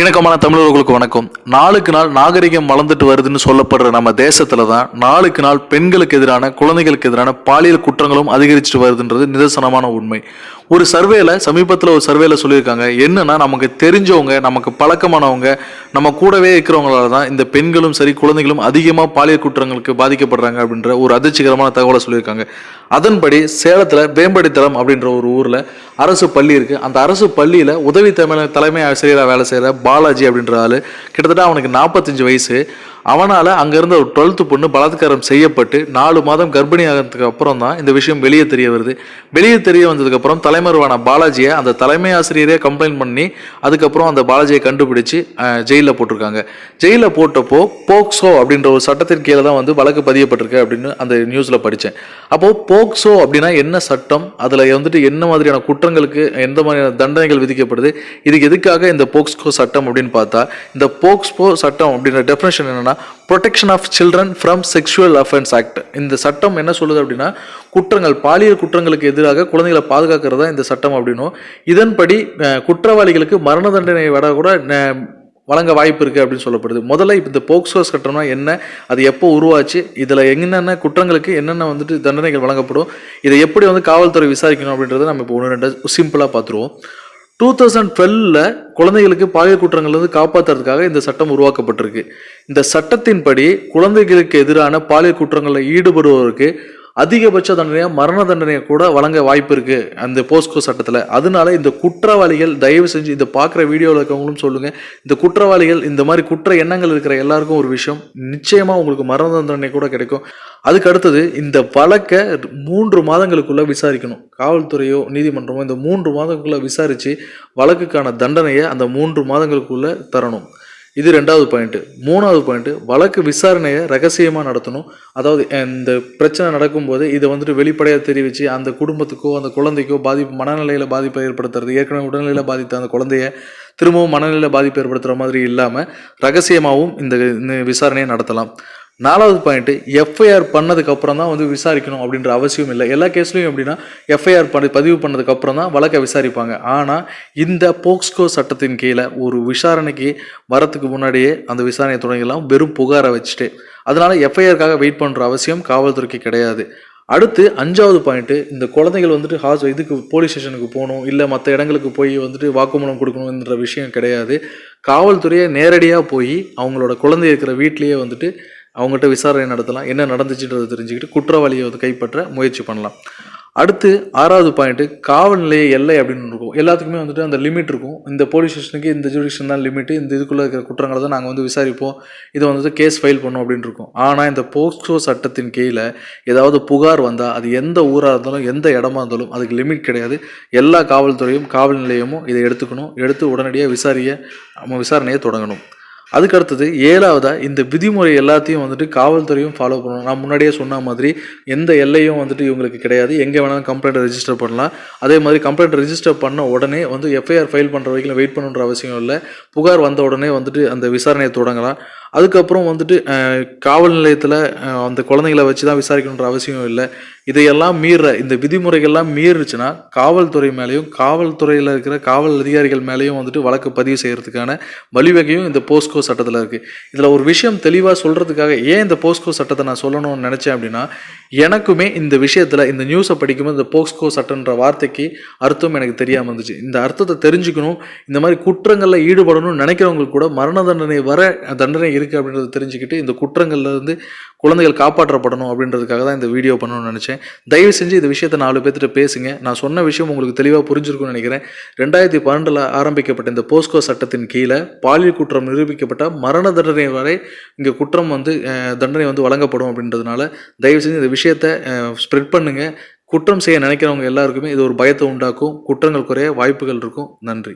இணக்கமான தமிழர்களுக்கு வணக்கம். நாளுக்கு நாள் நாகரிகம் வளர்ந்துட்டு வருதுன்னு சொல்லப்படுற நம்ம தேசத்துல தான் நாளுக்கு நாள் பெண்களுக்கு எதிரான குழந்தைகளுக்கு எதிரான பாலியல் குற்றங்களும் அதிகரிச்சுட்டு வருதுன்றது நிதர்சனமான உண்மை. ஒரு சர்வேல சமீபத்தில் ஒரு சர்வேல சொல்லியிருக்காங்க. என்னன்னா நமக்கு தெரிஞ்சவங்க நமக்கு பழக்கமானவங்க நம்ம கூடவே இருக்கிறவங்களால தான் இந்த பெண்களும் சரி குழந்தைகளும் அதிகமாக பாலியல் குற்றங்களுக்கு பாதிக்கப்படுறாங்க அப்படின்ற ஒரு அதிர்ச்சிகரமான தகவலை சொல்லியிருக்காங்க. அதன்படி சேலத்தில் வேம்படித்தளம் அப்படின்ற ஒரு ஊரில் அரசு பள்ளி இருக்கு. அந்த அரசு பள்ளியில் உதவி தமிழ் தலைமை ஆசிரியராக வேலை செய்கிற பாலாஜி அப்படின்ற ஆள். கிட்டத்தட்ட அவனுக்கு நாற்பத்தஞ்சு வயசு. அவனால் அங்கேருந்து ஒரு டுவெல்த்து பொண்ணு பலாத்காரம் செய்யப்பட்டு நாலு மாதம் கர்ப்பிணி ஆகிறதுக்கு அப்புறம் தான் இந்த விஷயம் வெளியே தெரிய வருது. வெளியே தெரிய வந்ததுக்கப்புறம் தலைமறைவான பாலாஜியை அந்த தலைமை ஆசிரியரே கம்ப்ளைண்ட் பண்ணி அதுக்கப்புறம் அந்த பாலாஜியை கண்டுபிடிச்சு ஜெயிலில் போட்டிருக்காங்க. ஜெயிலில் போட்டப்போ போக்சோ அப்படின்ற ஒரு சட்டத்தின் கீழே தான் வந்து வழக்கு பதியப்பட்டிருக்கு அப்படின்னு அந்த நியூஸில் படித்தேன் அப்போது போக்சோ அப்படின்னா என்ன சட்டம்? அதில் வந்துட்டு என்ன மாதிரியான குற்றங்களுக்கு எந்த மாதிரியான தண்டனைகள் விதிக்கப்படுது? இதுக்கு எதுக்காக இந்த போக்ஸ்கோ சட்டம் அப்படின்னு பார்த்தா இந்த போக்ஸ்போ சட்டம் அப்படின்ற டெஃபினேஷன் என்னென்னா protection of children from sexual offence act இந்த சட்டம் என்ன சொல்லுது அப்படின்னா குற்றங்கள் பாலியல் குற்றங்களுக்கு எதிராக குழந்தைகளை பாதுகாக்கிறது தான் இந்த சட்டம் அப்படின்னும். இதன்படி குற்றவாளிகளுக்கு மரண தண்டனை விட கூட வழங்க வாய்ப்பு இருக்குது அப்படின்னு சொல்லப்படுது. முதல்ல இப்போ இந்த போக்சோ சட்டம்னா என்ன? அது எப்போ உருவாச்சு? இதில் என்னென்ன குற்றங்களுக்கு என்னென்ன வந்துட்டு தண்டனைகள் வழங்கப்படும்? இதை எப்படி வந்து காவல்துறை விசாரிக்கணும் அப்படின்றத நம்ம இப்போ ஒன்று ரெண்டு சிம்பிளாக பார்த்துருவோம் டூ தௌசண்ட் டுவெல்ல குழந்தைகளுக்கு பாலியல் குற்றங்கள்லேருந்து காப்பாற்றுறதுக்காக இந்த சட்டம் உருவாக்கப்பட்டிருக்கு. இந்த சட்டத்தின்படி குழந்தைகளுக்கு எதிரான பாலியல் குற்றங்களில் ஈடுபடுவோருக்கு அதிகபட்ச தண்டனையாக மரண தண்டனையை கூட வழங்க வாய்ப்பு இருக்கு அந்த போஸ்கோ சட்டத்தில். அதனால இந்த குற்றவாளிகள் தயவு செஞ்சு இந்த பார்க்குற வீடியோவில் இருக்கவங்களும் சொல்லுங்க. இந்த குற்றவாளிகள் இந்த மாதிரி குற்ற எண்ணங்கள் இருக்கிற எல்லாருக்கும் ஒரு விஷயம். நிச்சயமா உங்களுக்கு மரண தண்டனை கூட கிடைக்கும். அதுக்கு அடுத்தது இந்த வழக்கை மூன்று மாதங்களுக்குள்ள விசாரிக்கணும். காவல்துறையோ நீதிமன்றமோ இந்த மூன்று மாதங்களுக்குள்ள விசாரிச்சு வழக்குக்கான தண்டனையை அந்த மூன்று மாதங்களுக்குள்ள தரணும். இது ரெண்டாவது பாயிண்ட்டு மூணாவது பாயிண்ட்டு வழக்கு விசாரணையை ரகசியமாக நடத்தணும். அதாவது இந்த பிரச்சனை நடக்கும்போது இதை வந்துட்டு வெளிப்படையாக தெரிவித்து அந்த குடும்பத்துக்கோ அந்த குழந்தைக்கோ பாதிப்பு மனநிலையில் பாதிப்பை ஏற்படுத்துறது ஏற்கனவே உடல்நிலையில் பாதித்த அந்த குழந்தைய திரும்பவும் மனநிலையில் பாதிப்பு ஏற்படுத்துகிற மாதிரி இல்லாமல் ரகசியமாகவும் இந்த விசாரணையை நடத்தலாம். நாலாவது பாயிண்ட்டு எஃப்ஐஆர் பண்ணதுக்கப்புறம் தான் வந்து விசாரிக்கணும் அப்படின்ற அவசியம் இல்லை. எல்லா கேஸ்லையும் எப்படின்னா எஃப்ஐஆர் பண்ணி பதிவு பண்ணதுக்கப்புறம் தான் வழக்கை விசாரிப்பாங்க. ஆனால் இந்த போக்ஸ்கோ சட்டத்தின் கீழே ஒரு விசாரணைக்கு வரத்துக்கு முன்னாடியே அந்த விசாரணையை தொடங்கிடலாம். வெறும் புகாரை வச்சுட்டு. அதனால் எஃப்ஐஆருக்காக வெயிட் பண்ணுற அவசியம் காவல்துறைக்கு கிடையாது. அடுத்து அஞ்சாவது பாயிண்ட்டு இந்த குழந்தைகள் வந்துட்டு ஹாஸ் இதுக்கு போலீஸ் ஸ்டேஷனுக்கு போகணும் இல்லை மற்ற இடங்களுக்கு போய் வந்துட்டு வாக்குமூலம் கொடுக்கணுன்ற விஷயம் கிடையாது. காவல்துறையை நேரடியாக போய் அவங்களோட குழந்தை இருக்கிற வீட்லேயே வந்துட்டு அவங்ககிட்ட விசாரணை நடத்தலாம். என்ன நடந்துச்சுன்றதை தெரிஞ்சுக்கிட்டு குற்றவாளியை வந்து கைப்பற்ற முயற்சி பண்ணலாம். அடுத்து ஆறாவது பாயிண்ட்டு காவல் நிலைய எல்லை அப்படின்னு இருக்கும். எல்லாத்துக்குமே வந்துட்டு அந்த லிமிட் இருக்கும். இந்த போலீஸ் ஸ்டேஷனுக்கு இந்த ஜூடிஷன் தான் லிமிட்டு இந்த இதுக்குள்ளே இருக்கிற குற்றங்களை தான் நாங்கள் வந்து விசாரிப்போம். இதை வந்துட்டு கேஸ் ஃபைல் பண்ணோம் அப்படின்னு இருக்கும். ஆனால் இந்த போக்சோ சட்டத்தின் கீழே ஏதாவது புகார் வந்தால் அது எந்த ஊராக இருந்தாலும் எந்த இடமா இருந்தாலும் அதுக்கு லிமிட் கிடையாது. எல்லா காவல்துறையும் காவல் நிலையமும் இதை எடுத்துக்கணும். எடுத்து உடனடியாக விசாரிய நம்ம விசாரணையை தொடங்கணும். அதுக்கு அடுத்தது ஏழாவதாக இந்த விதிமுறை எல்லாத்தையும் வந்துட்டு காவல்துறையும் ஃபாலோ பண்ணணும். நான் முன்னாடியே சொன்ன மாதிரி எந்த எல்லையும் வந்துட்டு இவங்களுக்கு கிடையாது. எங்கே வேணாலும் கம்ப்ளைண்ட் ரெஜிஸ்டர் பண்ணலாம். அதே மாதிரி கம்ப்ளைண்ட் ரெஜிஸ்டர் பண்ண உடனே வந்து எஃப்ஐஆர் ஃபைல் பண்ணுற வரைக்கும் வெயிட் பண்ணுன்ற அவசியம் இல்லை. புகார் வந்த உடனே வந்துட்டு அந்த விசாரணையை தொடங்கலாம். அதுக்கப்புறம் வந்துட்டு காவல் நிலையத்தில் அந்த குழந்தைங்கள வச்சு தான் விசாரிக்கணுன்ற அவசியம் இல்லை. இதையெல்லாம் மீற இந்த விதிமுறைகள்லாம் மீறுச்சுன்னா காவல்துறை மேலேயும் காவல்துறையில் இருக்கிற காவல் அதிகாரிகள் மேலேயும் வந்துட்டு வழக்கு பதிவு செய்கிறதுக்கான வழிவகையும் இந்த போஸ்கோ சட்டத்தில் இருக்குது இதில் ஒரு விஷயம் தெளிவாக சொல்கிறதுக்காக ஏன் இந்த போஸ்கோ சட்டத்தை நான் சொல்லணும்னு நினச்சேன் அப்படின்னா எனக்குமே இந்த விஷயத்தில் இந்த நியூஸை படிக்கும்போது இந்த போஸ்கோ சட்டன்ற வார்த்தைக்கு அர்த்தம் எனக்கு தெரியாமல் இருந்துச்சு. இந்த அர்த்தத்தை தெரிஞ்சுக்கணும் இந்த மாதிரி குற்றங்களில் ஈடுபடணும்னு நினைக்கிறவங்களுக்கு கூட மரண தண்டனை வர தண்டனை இருக்குது அப்படின்றத தெரிஞ்சுக்கிட்டு இந்த குற்றங்கள்லேருந்து குழந்தைகள் காப்பாற்றப்படணும் அப்படின்றதுக்காக தான் இந்த வீடியோ பண்ணணும்னு நினச்சேன். தயவு செஞ்சு இந்த விஷயத்தை நாலு பேர்த்திட்ட பேசுங்க. நான் சொன்ன விஷயம் உங்களுக்கு தெளிவாக புரிஞ்சிருக்கும்னு நினைக்கிறேன். ரெண்டாயிரத்தி பன்னெண்டில் ஆரம்பிக்கப்பட்ட இந்த போஸ்கோ சட்டத்தின் கீழே பாலியல் குற்றம் நிரூபிக்கப்பட்ட மரண தண்டனை வரை இங்கே குற்றம் வந்து தண்டனை வந்து வழங்கப்படும் அப்படின்றதுனால தயவு செஞ்சு இந்த விஷயத்தை ஸ்ப்ரெட் பண்ணுங்கள் குற்றம் செய்ய நினைக்கிறவங்க எல்லாருக்குமே இது ஒரு பயத்தை உண்டாக்கும். குற்றங்கள் குறைய வாய்ப்புகள் இருக்கும். நன்றி.